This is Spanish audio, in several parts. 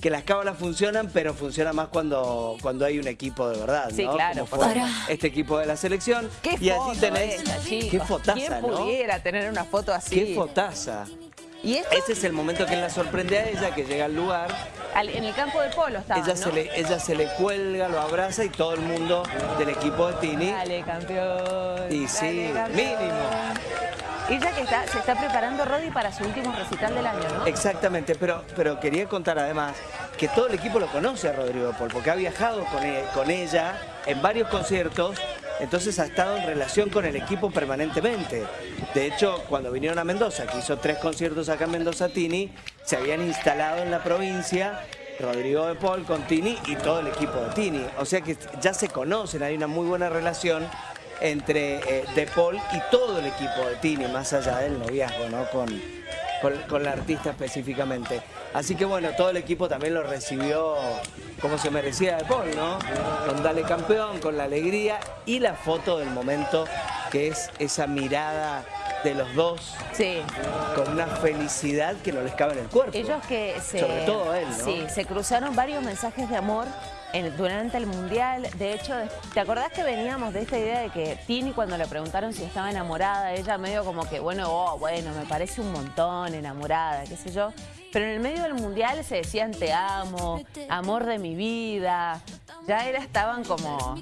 que las cábalas funcionan, pero funciona más cuando, cuando hay un equipo de verdad, Sí, ¿no? claro, Como fue este equipo de la selección. ¿Qué y foto allí tenés... esa, chicos? qué fotaza, ¿Quién ¿no? pudiera tener una foto así? Qué fotaza. ¿Y esto? Ese es el momento que la sorprende a ella, que llega al lugar. Al- en el campo de polo estaba, Ella, ¿no? se le, ella se le cuelga, lo abraza y todo el mundo del equipo de Tini. Dale, campeón. Y dale, sí, campeón. mínimo. Ella que se está preparando, Rodi, para su último recital del año, ¿no? Exactamente, pero, pero quería contar además que todo el equipo lo conoce a Rodrigo Paul, porque ha viajado con, e- con ella en varios conciertos, entonces ha estado en relación con el equipo permanentemente. De hecho, cuando vinieron a Mendoza, que hizo tres conciertos acá en Mendoza Tini, se habían instalado en la provincia Rodrigo de Paul con Tini y todo el equipo de Tini. O sea que ya se conocen, hay una muy buena relación entre eh, De Paul y todo el equipo de Tini, más allá del noviazgo, ¿no? Con, con, con la artista específicamente. Así que bueno, todo el equipo también lo recibió como se merecía De Paul, ¿no? Con Dale Campeón, con la alegría y la foto del momento, que es esa mirada de los dos Sí. con una felicidad que no les cabe en el cuerpo. Ellos que se... Sobre todo él, ¿no? Sí, se cruzaron varios mensajes de amor en- durante el Mundial. De hecho, ¿te acordás que veníamos de esta idea de que Tini cuando le preguntaron si estaba enamorada, ella medio como que, bueno, oh, bueno, me parece un montón enamorada, qué sé yo. Pero en el medio del Mundial se decían te amo, amor de mi vida. Ya era, estaban como,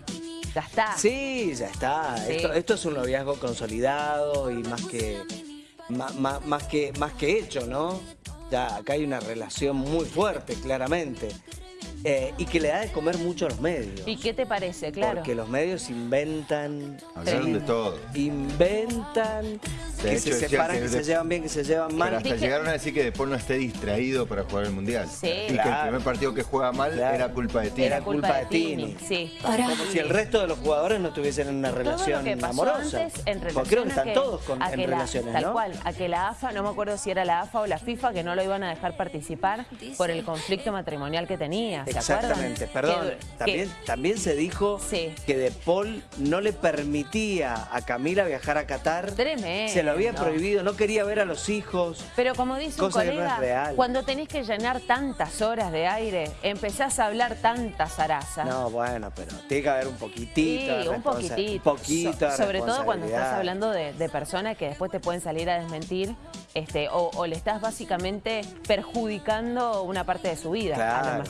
ya está. Sí, ya está. Sí. Esto, esto es un noviazgo consolidado y más que, más, que, más que hecho, ¿no? Ya acá hay una relación muy fuerte, claramente. Eh, y que le da de comer mucho a los medios. ¿Y qué te parece? Claro. Porque los medios inventan, Hablaron de todo. inventan, que hecho, se separan, que se de- llevan bien, que se llevan Pero mal. hasta Dije- llegaron a decir que De Paul no esté distraído para jugar el Mundial. Sí. Y que el primer partido que juega mal Claro. era culpa de ti. Era culpa de Tini. Sí. Como si el resto de los jugadores no tuviesen una Todo relación lo que pasó amorosa. antes en relación Porque creo que están todos con- en la- relaciones, Tal ¿no? cual, a que la AFA, no me acuerdo si era la AFA o la FIFA, que no lo iban a dejar participar por el conflicto matrimonial que tenía, ¿se Exactamente, perdón. Que- también, que- también se dijo Sí. que De Paul no le permitía a Camila viajar a Qatar. Tremendo. Se lo había prohibido, no quería ver a los hijos. Pero como dice un no colega, cuando tenés que llenar tantas horas de aire, empezás a hablar tanta zaraza. No, bueno, pero tiene que haber un poquitito. Sí, un poquitito. Un poquito So- sobre todo cuando estás hablando de, de personas que después te pueden salir a desmentir este, o, o le estás básicamente perjudicando una parte de su vida, a lo mejor.